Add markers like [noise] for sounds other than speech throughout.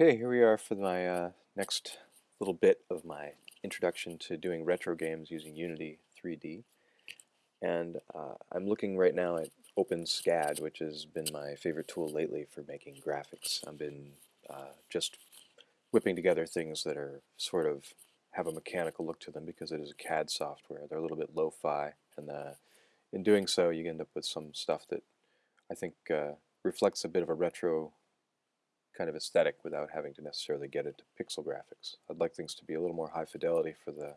Okay, here we are for my uh, next little bit of my introduction to doing retro games using Unity 3D. And uh, I'm looking right now at OpenSCAD, which has been my favorite tool lately for making graphics. I've been uh, just whipping together things that are sort of have a mechanical look to them because it is a CAD software. They're a little bit lo-fi, and uh, in doing so, you end up with some stuff that I think uh, reflects a bit of a retro kind of aesthetic without having to necessarily get into pixel graphics. I'd like things to be a little more high fidelity for the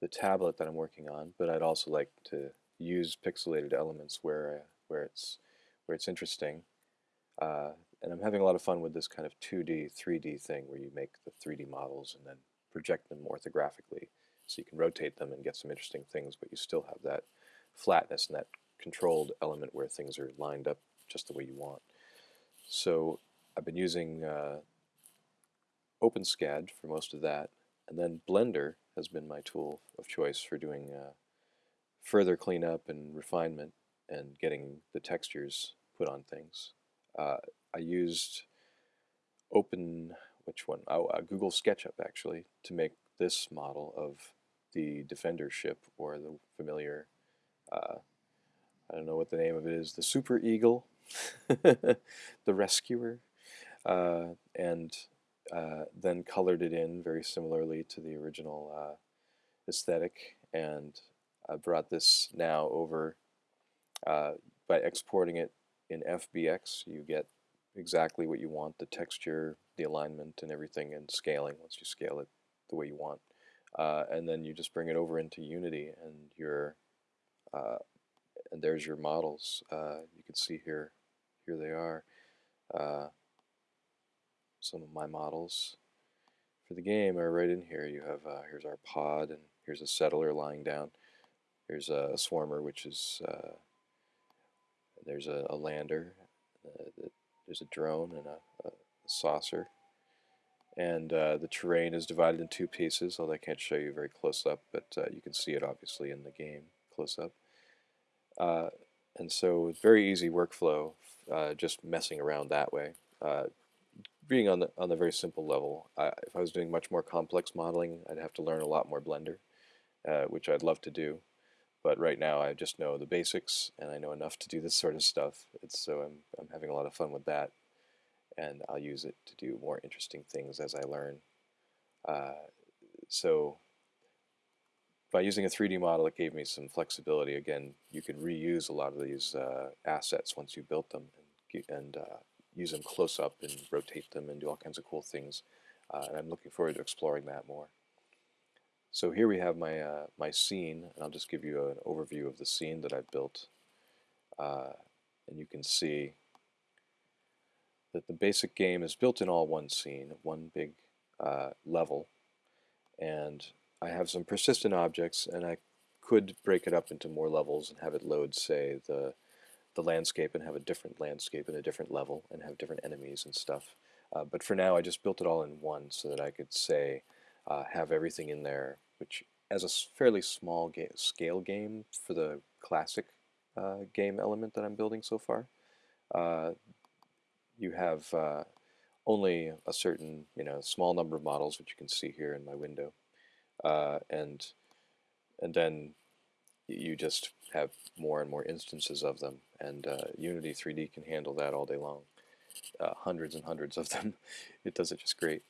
the tablet that I'm working on, but I'd also like to use pixelated elements where where it's where it's interesting. Uh, and I'm having a lot of fun with this kind of 2D, 3D thing where you make the 3D models and then project them orthographically so you can rotate them and get some interesting things, but you still have that flatness and that controlled element where things are lined up just the way you want. So I've been using uh, OpenSCAD for most of that, and then Blender has been my tool of choice for doing uh, further cleanup and refinement and getting the textures put on things. Uh, I used Open, which one? Oh, uh, Google SketchUp actually, to make this model of the Defender ship or the familiar, uh, I don't know what the name of it is, the Super Eagle, [laughs] the Rescuer, uh, and uh, then colored it in very similarly to the original uh, aesthetic and I brought this now over uh, by exporting it in FBX you get exactly what you want the texture the alignment and everything and scaling once you scale it the way you want. Uh, and then you just bring it over into Unity and your and there's your models you can see here here they are some of my models for the game are right in here. You have uh, here's our pod, and here's a settler lying down. Here's a, swarmer, which is uh, there's a, a lander. Uh, there's a drone and a, a saucer. And uh, the terrain is divided in two pieces, although I can't show you very close up, but uh, you can see it obviously in the game close up. Uh, and so it's very easy workflow, just messing around that way being on the on the very simple level, I, if I was doing much more complex modeling, I'd have to learn a lot more Blender, uh, which I'd love to do. But right now, I just know the basics, and I know enough to do this sort of stuff. It's, so I'm I'm having a lot of fun with that, and I'll use it to do more interesting things as I learn. Uh, so by using a 3D model, it gave me some flexibility. Again, you could reuse a lot of these uh, assets once you built them, and, and uh, use them close up and rotate them and do all kinds of cool things. Uh, and I'm looking forward to exploring that more. So here we have my, uh, my scene, and I'll just give you an overview of the scene that I've built. Uh, and you can see that the basic game is built in all one scene, one big uh, level. And I have some persistent objects, and I could break it up into more levels and have it load, say, the the landscape and have a different landscape and a different level and have different enemies and stuff. Uh, but for now, I just built it all in one so that I could say, uh, have everything in there, which as a fairly small ga scale game for the classic uh, game element that I'm building so far, uh, you have uh, only a certain, you know, small number of models, which you can see here in my window, uh, and and then you just have more and more instances of them, and uh, Unity 3D can handle that all day long. Uh, hundreds and hundreds of them. [laughs] it does it just great.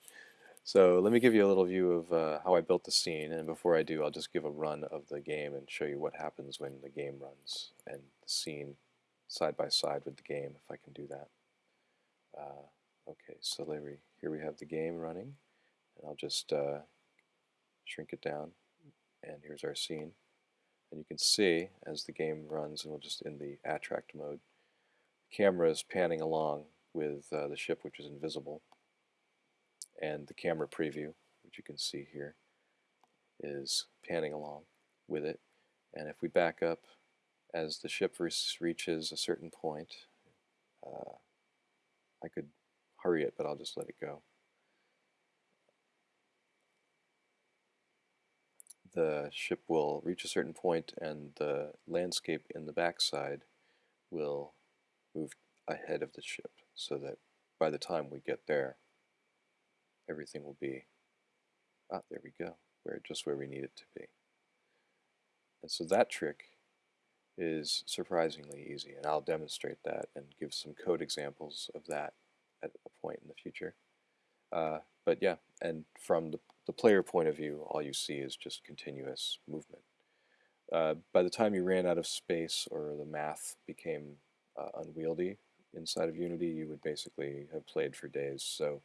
So let me give you a little view of uh, how I built the scene, and before I do, I'll just give a run of the game and show you what happens when the game runs, and the scene side by side with the game, if I can do that. Uh, okay, so we, here we have the game running, and I'll just uh, shrink it down, and here's our scene. And you can see as the game runs, and we'll just in the attract mode, the camera is panning along with uh, the ship which is invisible. And the camera preview, which you can see here, is panning along with it. And if we back up as the ship reaches a certain point, uh, I could hurry it, but I'll just let it go. The ship will reach a certain point and the landscape in the backside will move ahead of the ship so that by the time we get there everything will be, ah, there we go, where just where we need it to be. And so that trick is surprisingly easy, and I'll demonstrate that and give some code examples of that at a point in the future. Uh, but yeah, and from the, the player point of view, all you see is just continuous movement. Uh, by the time you ran out of space or the math became uh, unwieldy inside of Unity, you would basically have played for days. So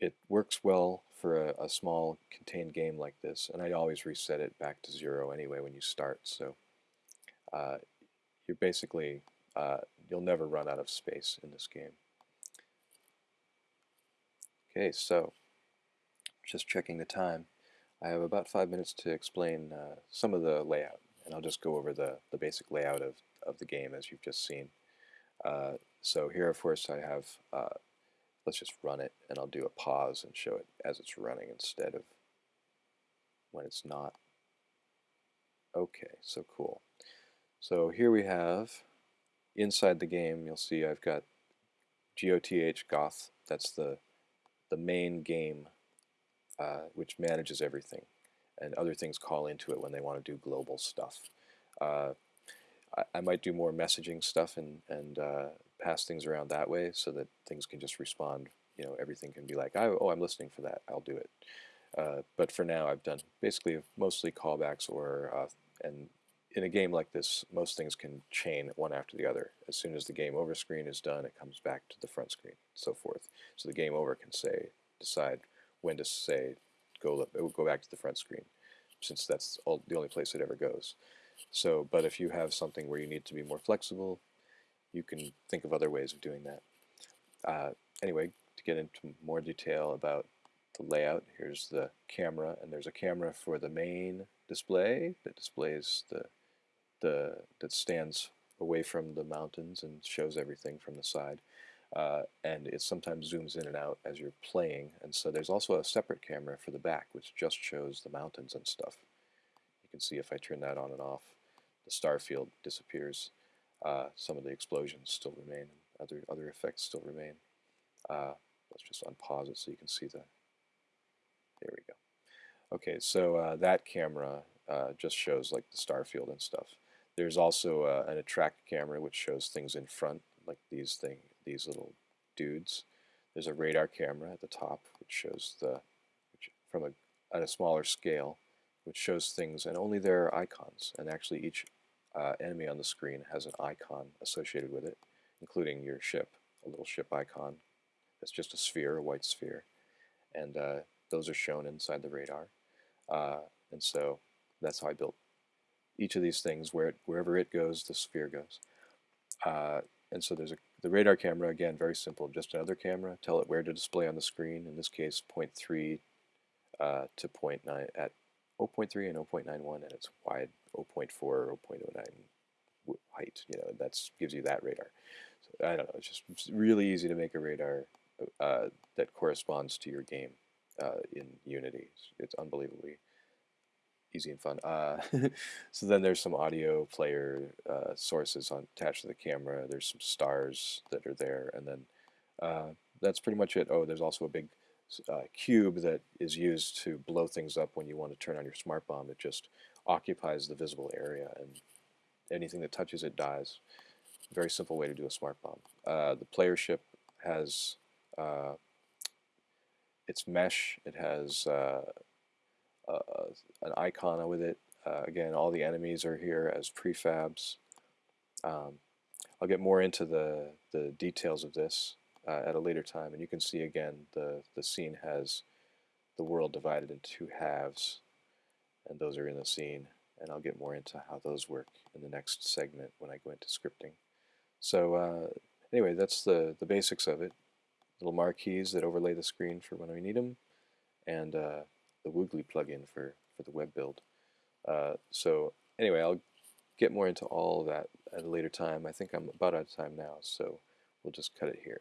it works well for a, a, small contained game like this, and I always reset it back to zero anyway when you start. So uh, you're basically uh, you'll never run out of space in this game. Okay, so just checking the time. I have about five minutes to explain uh, some of the layout, and I'll just go over the, the basic layout of, of the game as you've just seen. Uh, so here, of course, I have, uh, let's just run it, and I'll do a pause and show it as it's running instead of when it's not. Okay, so cool. So here we have, inside the game, you'll see I've got GOTH Goth, that's the, the main game uh, which manages everything. And other things call into it when they want to do global stuff. Uh, I, might do more messaging stuff and, and uh, pass things around that way so that things can just respond. You know, everything can be like, oh, I'm listening for that. I'll do it. Uh, but for now, I've done basically mostly callbacks or uh, and in a game like this, most things can chain one after the other. As soon as the game over screen is done, it comes back to the front screen, so forth. So the game over can say, decide when to say go it will go back to the front screen since that's all, the only place it ever goes. So, but if you have something where you need to be more flexible, you can think of other ways of doing that. Uh, anyway, to get into more detail about the layout, here's the camera, and there's a camera for the main display that displays the the that stands away from the mountains and shows everything from the side. Uh, and it sometimes zooms in and out as you're playing. And so there's also a separate camera for the back, which just shows the mountains and stuff. You can see if I turn that on and off, the star field disappears. Uh, some of the explosions still remain, other other effects still remain. Uh, let's just unpause it so you can see the. There we go. Okay, so uh, that camera uh, just shows like the star field and stuff. There's also uh, an attract camera which shows things in front, like these things these little dudes. There's a radar camera at the top, which shows the which, from a at a smaller scale, which shows things, and only their icons. And actually, each uh, enemy on the screen has an icon associated with it, including your ship, a little ship icon. That's just a sphere, a white sphere, and uh, those are shown inside the radar. Uh, and so that's how I built each of these things. Where it, wherever it goes, the sphere goes. Uh, and so there's a the radar camera, again, very simple, just another camera. Tell it where to display on the screen, in this case 0.3 uh, to 0.9 at 0.3 and 0.91 and it's wide 0.4 or 0.09 height. You know, that gives you that radar. So, I don't know, it's just really easy to make a radar uh, that corresponds to your game uh, in Unity. It's, it's unbelievably easy and fun. Uh, [laughs] so then there's some audio player uh, sources on, attached to the camera. There's some stars that are there, and then uh, that's pretty much it. Oh, there's also a big uh, cube that is used to blow things up when you want to turn on your smart bomb. It just occupies the visible area, and anything that touches it dies. Very simple way to do a smart bomb. Uh, the player ship has uh, its mesh. It has an icon with it. Uh, again, all the enemies are here as prefabs. Um, I'll get more into the, the details of this uh, at a later time, and you can see again the, the scene has the world divided into two halves, and those are in the scene, and I'll get more into how those work in the next segment when I go into scripting. So uh, anyway, that's the, the basics of it. Little marquees that overlay the screen for when we need them, and uh, the Woogly plugin for, for the web build. Uh, so anyway, I'll get more into all of that at a later time. I think I'm about out of time now, so we'll just cut it here.